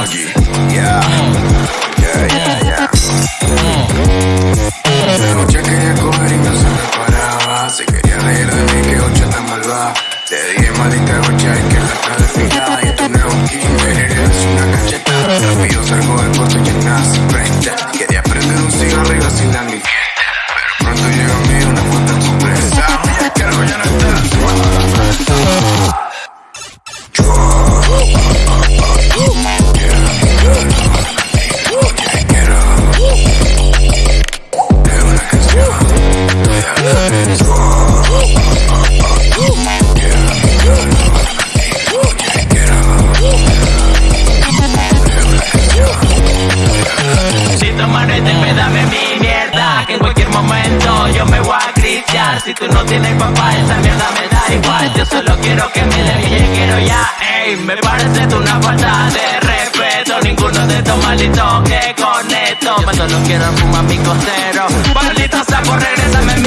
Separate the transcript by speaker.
Speaker 1: Doggy. Yeah. Yeah, yeah, yeah. Noche quería coger y no se me paraba. Se quería reír de mí, que ocho tan malvada. Te dije maldita ocha y que la cara fijada. Y tú no es eres una cacheta. Rápido salgo del coche que nace frente. Quería prender un cigarro y vacilar mi. Pero pronto llega a mí una puta sorpresa. Mira que algo ya no está. Yo.
Speaker 2: Si tu manete me dame mi mierda Que en cualquier momento yo me voy a cristiar Si tú no tienes papá esa mierda me da igual. Yo solo quiero que me dé quiero ya. Ey, me parece una falta de respeto. Ninguno de estos malditos que conecto. Yo solo quiero fumar mi costero Maldito sapo, regrésame